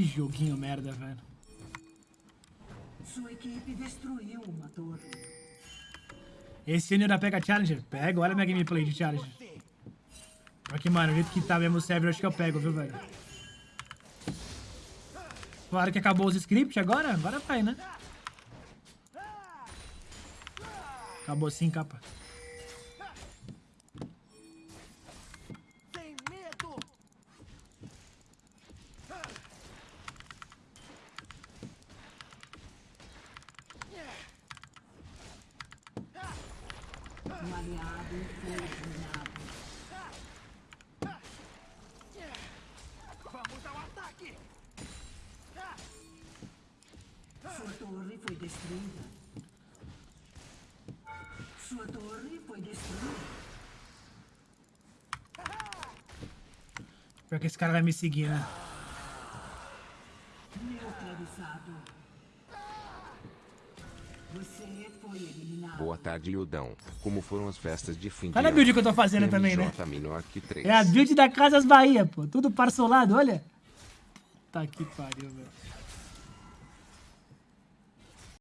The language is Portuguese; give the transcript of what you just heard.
joguinho merda, velho. Sua equipe destruiu uma torre. Esse ainda pega Challenger? Pega, olha minha gameplay de Challenger. Aqui, mano, o jeito que tá mesmo o server, eu acho que eu pego, viu, velho? Claro que acabou os scripts agora, agora vai, né? Acabou sim, capa. Um aliado foi eliminado. Vamos ao ataque! Sua torre foi destruída. Sua torre foi destruída. Pior que esse cara vai me seguir, né? Neutralizado. Você foi eliminado. Boa tarde, Ildão. Como foram as festas de fim de Olha a ano? build que eu tô fazendo também, né? MJ menor que 3. É a build da Casas Bahia, pô. Tudo parcelado, olha. Tá que pariu, velho.